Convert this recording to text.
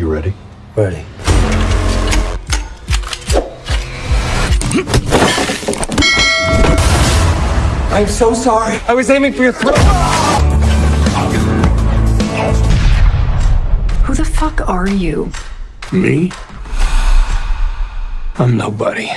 You ready? Ready. I'm so sorry. I was aiming for your throat. Who the fuck are you? Me? I'm nobody.